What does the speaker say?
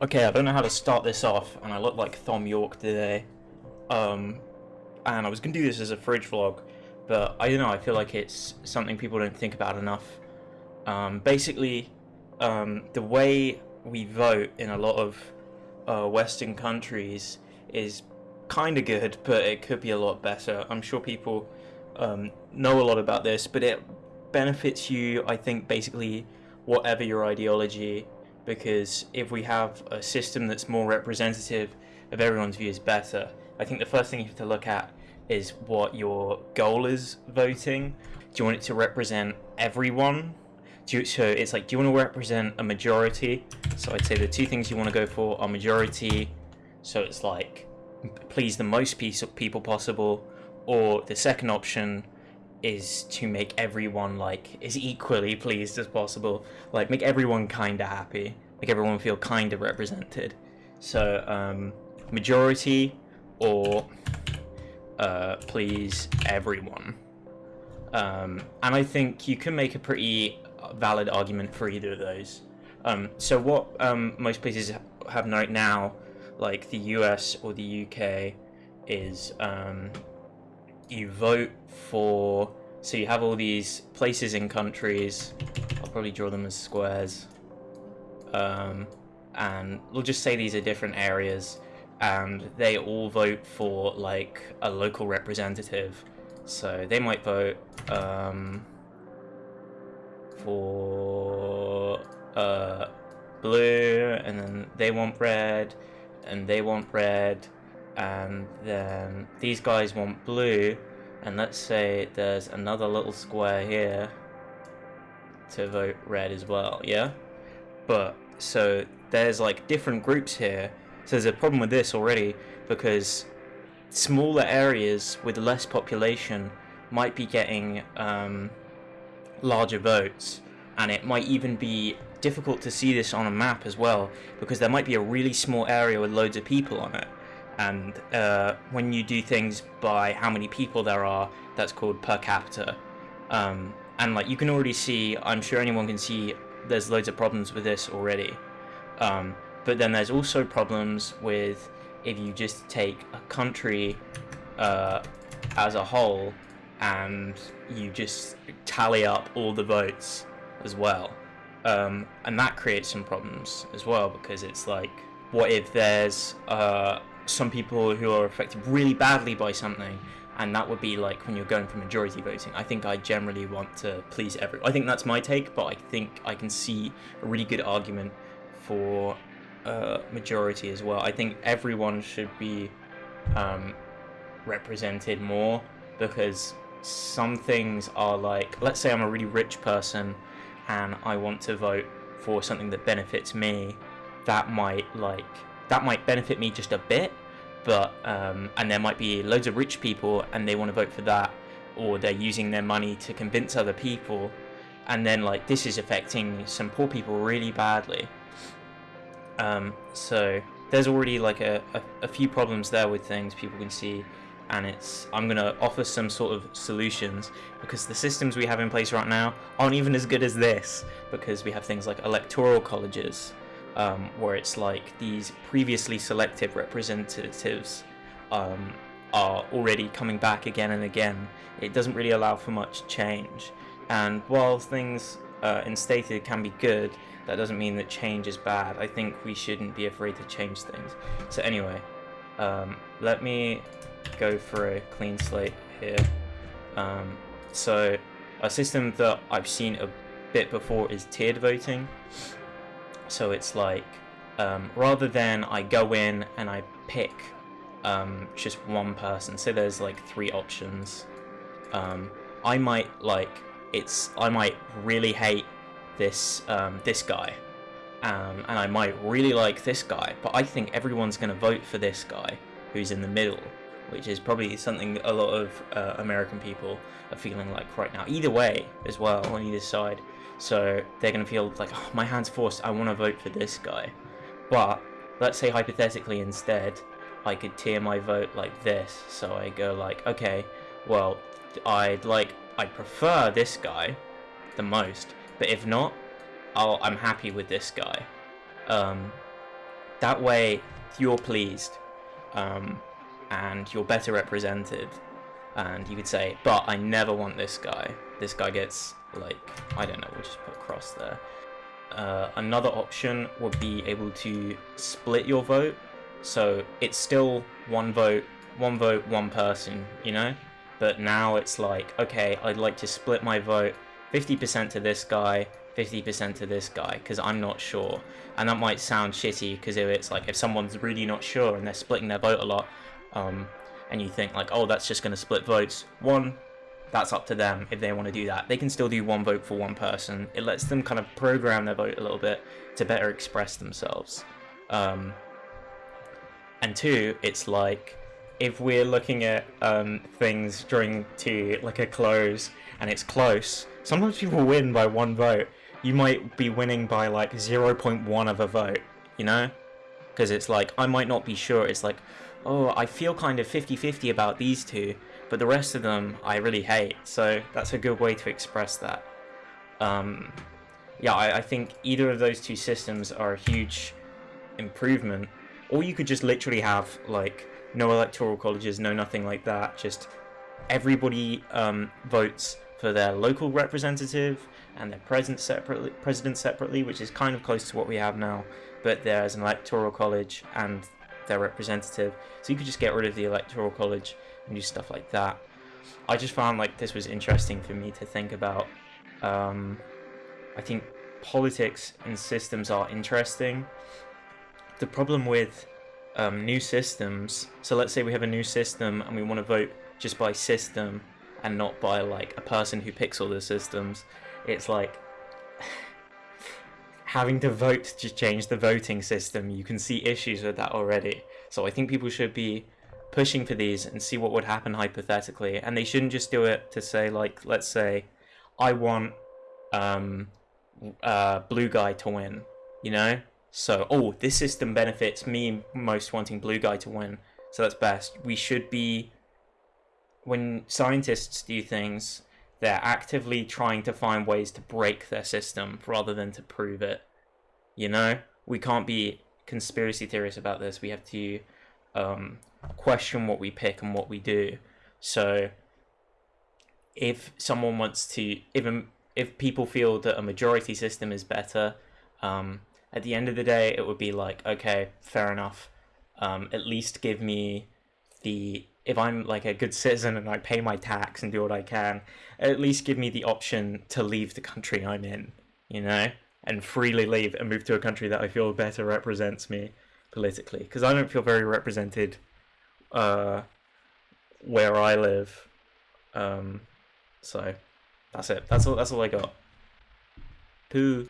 Okay, I don't know how to start this off, and I look like Thom Yorke today. Um, and I was gonna do this as a fridge vlog, but I don't know, I feel like it's something people don't think about enough. Um, basically, um, the way we vote in a lot of uh, Western countries is kind of good, but it could be a lot better. I'm sure people um, know a lot about this, but it benefits you, I think, basically, whatever your ideology because if we have a system that's more representative of everyone's views better, I think the first thing you have to look at is what your goal is voting. Do you want it to represent everyone? You, so it's like, do you want to represent a majority? So I'd say the two things you want to go for are majority, so it's like please the most piece of people possible, or the second option is to make everyone like as equally pleased as possible. Like make everyone kind of happy. Make everyone feel kind of represented. So um, majority or uh, please everyone. Um, and I think you can make a pretty valid argument for either of those. Um, so what um, most places have right now like the US or the UK is um, you vote for so you have all these places in countries. I'll probably draw them as squares. Um, and we'll just say these are different areas. And they all vote for like a local representative. So they might vote um, for uh, blue and then they want red and they want red and then these guys want blue and let's say there's another little square here to vote red as well yeah? But so there's like different groups here. So there's a problem with this already because smaller areas with less population might be getting um, larger votes and it might even be difficult to see this on a map as well because there might be a really small area with loads of people on it and uh, when you do things by how many people there are that's called per capita. Um, and like you can already see I'm sure anyone can see there's loads of problems with this already. Um, but then there's also problems with if you just take a country uh, as a whole and you just tally up all the votes as well. Um, and that creates some problems as well because it's like what if there's uh, some people who are affected really badly by something and that would be like when you're going for majority voting. I think I generally want to please everyone. I think that's my take, but I think I can see a really good argument for uh, majority as well. I think everyone should be um, represented more because some things are like, let's say I'm a really rich person and I want to vote for something that benefits me, that might like that might benefit me just a bit, but um, and there might be loads of rich people and they want to vote for that, or they're using their money to convince other people, and then like this is affecting some poor people really badly. Um, so there's already like a, a, a few problems there with things people can see and it's I'm gonna offer some sort of solutions because the systems we have in place right now aren't even as good as this because we have things like electoral colleges um, where it's like these previously selected representatives um, are already coming back again and again. It doesn't really allow for much change. And while things uh, instated can be good, that doesn't mean that change is bad. I think we shouldn't be afraid to change things. So anyway, um, let me go for a clean slate here. Um, so a system that I've seen a bit before is tiered voting. So it's like, um, rather than I go in and I pick um, just one person, so there's like three options, um, I might like, it's, I might really hate this, um, this guy, um, and I might really like this guy, but I think everyone's going to vote for this guy who's in the middle, which is probably something a lot of uh, American people are feeling like right now. Either way, as well, on either side. So they're going to feel like, oh, my hand's forced, I want to vote for this guy. But let's say hypothetically instead, I could tier my vote like this. So I go like, okay, well, I'd like, I prefer this guy the most. But if not, I'll, I'm happy with this guy. Um, that way you're pleased um, and you're better represented. And you could say but i never want this guy. This guy gets like i don't know we'll just put cross there. Uh, another option would be able to split your vote. So it's still one vote one vote one person you know? But now it's like okay i'd like to split my vote 50% to this guy 50% to this guy because I'm not sure. And that might sound shitty because if it's like if someone's really not sure and they're splitting their vote a lot, um, and you think like, oh, that's just going to split votes. One, that's up to them if they want to do that. They can still do one vote for one person. It lets them kind of program their vote a little bit to better express themselves. Um, and two, it's like if we're looking at um, things during to like a close and it's close, sometimes people win by one vote you might be winning by like 0.1 of a vote, you know? Because it's like, I might not be sure. It's like, oh, I feel kind of 50-50 about these two, but the rest of them I really hate. So that's a good way to express that. Um, yeah, I, I think either of those two systems are a huge improvement. Or you could just literally have like no electoral colleges, no nothing like that. Just everybody um, votes for their local representative and their president separately, president separately, which is kind of close to what we have now. But there's an electoral college and their representative, so you could just get rid of the electoral college and do stuff like that. I just found like this was interesting for me to think about. Um, I think politics and systems are interesting. The problem with um, new systems, so let's say we have a new system and we want to vote just by system and not by like a person who picks all the systems it's like having to vote to change the voting system. You can see issues with that already. So I think people should be pushing for these and see what would happen hypothetically. And they shouldn't just do it to say, like, let's say, I want um, blue guy to win, you know? So, oh, this system benefits me most wanting blue guy to win. So that's best. We should be, when scientists do things, they're actively trying to find ways to break their system rather than to prove it. You know, we can't be conspiracy theorists about this. We have to um, question what we pick and what we do. So, if someone wants to, even if people feel that a majority system is better, um, at the end of the day, it would be like, okay, fair enough. Um, at least give me the if I'm like a good citizen and I pay my tax and do what I can, at least give me the option to leave the country I'm in, you know, and freely leave and move to a country that I feel better represents me politically. Because I don't feel very represented uh, where I live. Um, so that's it. That's all. That's all I got. Poo.